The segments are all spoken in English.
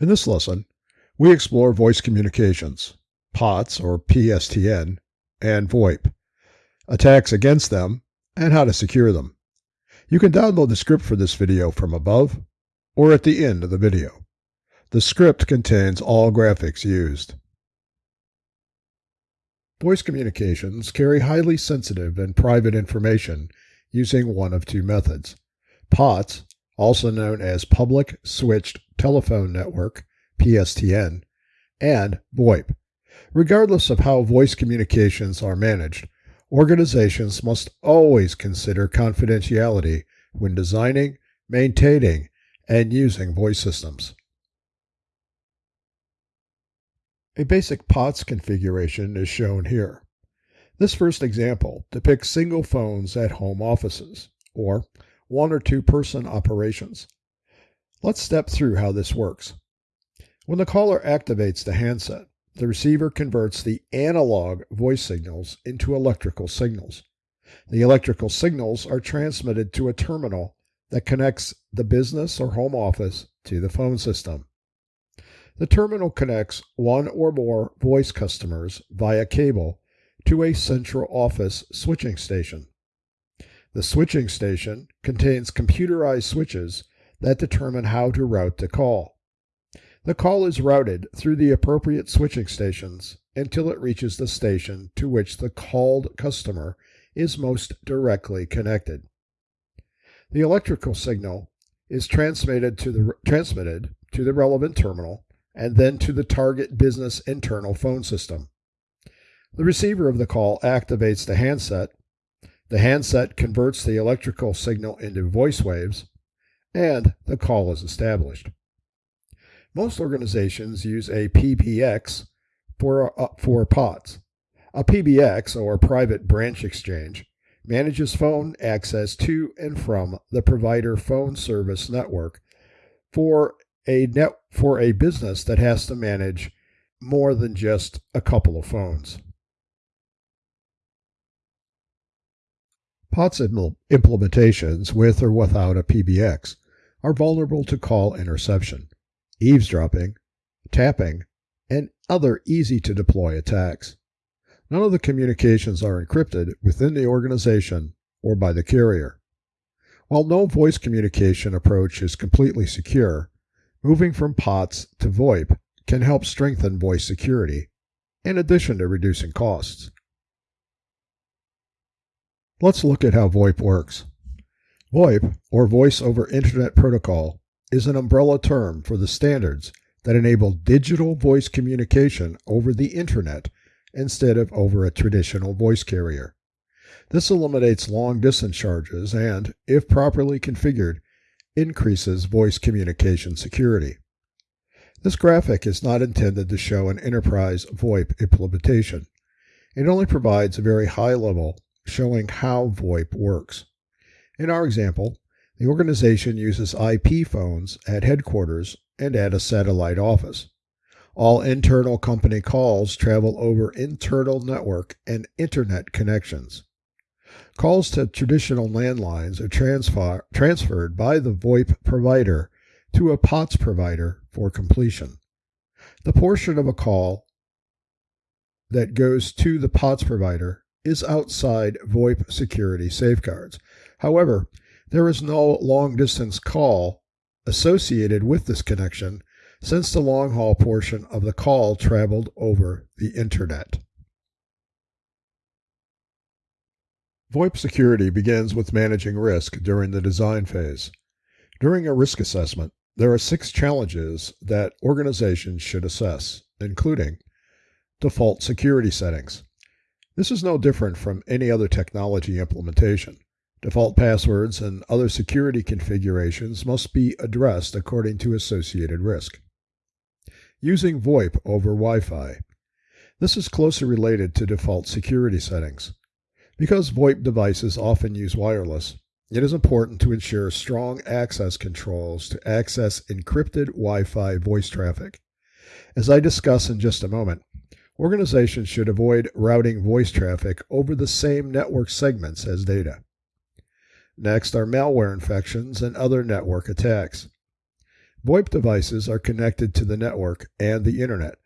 In this lesson, we explore voice communications, POTS or PSTN, and VoIP, attacks against them, and how to secure them. You can download the script for this video from above or at the end of the video. The script contains all graphics used. Voice communications carry highly sensitive and private information using one of two methods. POTS, also known as Public Switched Telephone Network, PSTN, and VoIP. Regardless of how voice communications are managed, organizations must always consider confidentiality when designing, maintaining, and using voice systems. A basic POTS configuration is shown here. This first example depicts single phones at home offices, or one or two person operations. Let's step through how this works. When the caller activates the handset, the receiver converts the analog voice signals into electrical signals. The electrical signals are transmitted to a terminal that connects the business or home office to the phone system. The terminal connects one or more voice customers via cable to a central office switching station. The switching station contains computerized switches that determine how to route the call. The call is routed through the appropriate switching stations until it reaches the station to which the called customer is most directly connected. The electrical signal is transmitted to the, transmitted to the relevant terminal and then to the target business internal phone system. The receiver of the call activates the handset. The handset converts the electrical signal into voice waves, and the call is established. Most organizations use a PBX for, uh, for POTS. A PBX, or Private Branch Exchange, manages phone access to and from the provider phone service network for a net for a business that has to manage more than just a couple of phones. POTS implementations with or without a PBX are vulnerable to call interception, eavesdropping, tapping, and other easy to deploy attacks. None of the communications are encrypted within the organization or by the carrier. While no voice communication approach is completely secure, Moving from POTS to VoIP can help strengthen voice security, in addition to reducing costs. Let's look at how VoIP works. VoIP, or Voice over Internet Protocol, is an umbrella term for the standards that enable digital voice communication over the Internet instead of over a traditional voice carrier. This eliminates long distance charges and, if properly configured, increases voice communication security. This graphic is not intended to show an enterprise VoIP implementation. It only provides a very high level showing how VoIP works. In our example, the organization uses IP phones at headquarters and at a satellite office. All internal company calls travel over internal network and internet connections. Calls to traditional landlines are transfer, transferred by the VoIP provider to a POTS provider for completion. The portion of a call that goes to the POTS provider is outside VoIP security safeguards. However, there is no long distance call associated with this connection since the long haul portion of the call traveled over the internet. VoIP security begins with managing risk during the design phase. During a risk assessment, there are six challenges that organizations should assess, including default security settings. This is no different from any other technology implementation. Default passwords and other security configurations must be addressed according to associated risk. Using VoIP over Wi Fi. This is closely related to default security settings. Because VoIP devices often use wireless, it is important to ensure strong access controls to access encrypted Wi Fi voice traffic. As I discuss in just a moment, organizations should avoid routing voice traffic over the same network segments as data. Next are malware infections and other network attacks. VoIP devices are connected to the network and the internet.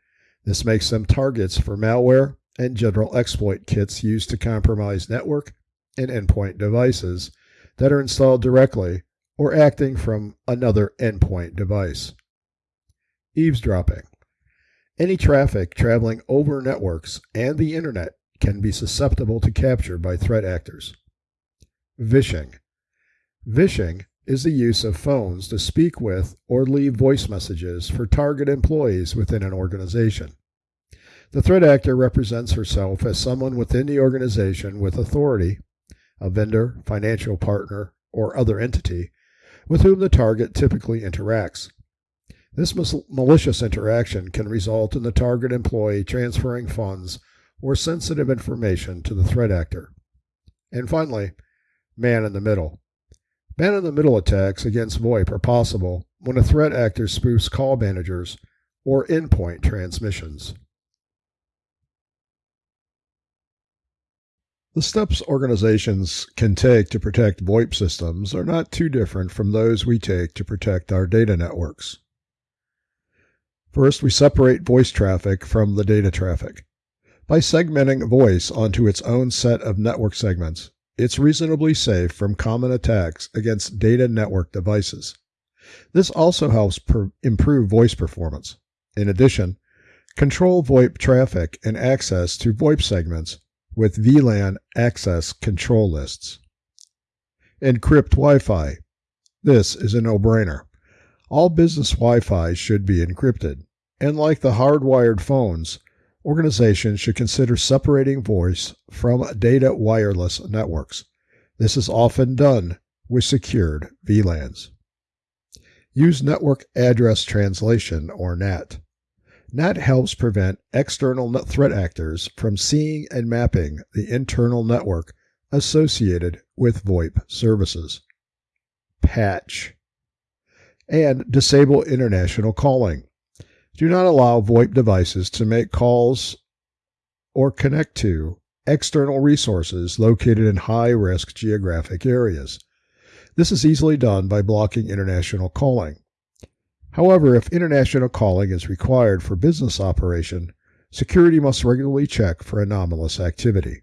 This makes them targets for malware and general exploit kits used to compromise network and endpoint devices that are installed directly or acting from another endpoint device. Eavesdropping. Any traffic traveling over networks and the internet can be susceptible to capture by threat actors. Vishing. Vishing is the use of phones to speak with or leave voice messages for target employees within an organization. The threat actor represents herself as someone within the organization with authority, a vendor, financial partner, or other entity, with whom the target typically interacts. This malicious interaction can result in the target employee transferring funds or sensitive information to the threat actor. And finally, man in the middle. Man in the middle attacks against VoIP are possible when a threat actor spoofs call managers or endpoint transmissions. The steps organizations can take to protect VoIP systems are not too different from those we take to protect our data networks. First, we separate voice traffic from the data traffic. By segmenting voice onto its own set of network segments, it's reasonably safe from common attacks against data network devices. This also helps per- improve voice performance. In addition, control VoIP traffic and access to VoIP segments with VLAN access control lists. Encrypt Wi Fi. This is a no brainer. All business Wi Fi should be encrypted, and like the hardwired phones, organizations should consider separating voice from data wireless networks. This is often done with secured VLANs. Use Network Address Translation, or NAT. NAT helps prevent external threat actors from seeing and mapping the internal network associated with VoIP services. Patch. And disable international calling. Do not allow VoIP devices to make calls or connect to external resources located in high risk geographic areas. This is easily done by blocking international calling. However, if international calling is required for business operation, security must regularly check for anomalous activity.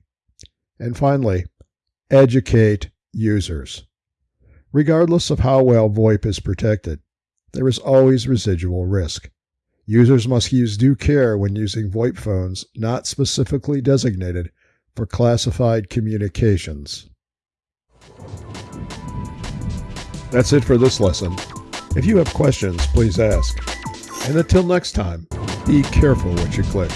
And finally, educate users. Regardless of how well VoIP is protected, there is always residual risk. Users must use due care when using VoIP phones not specifically designated for classified communications. That's it for this lesson. If you have questions, please ask. And until next time, be careful what you click.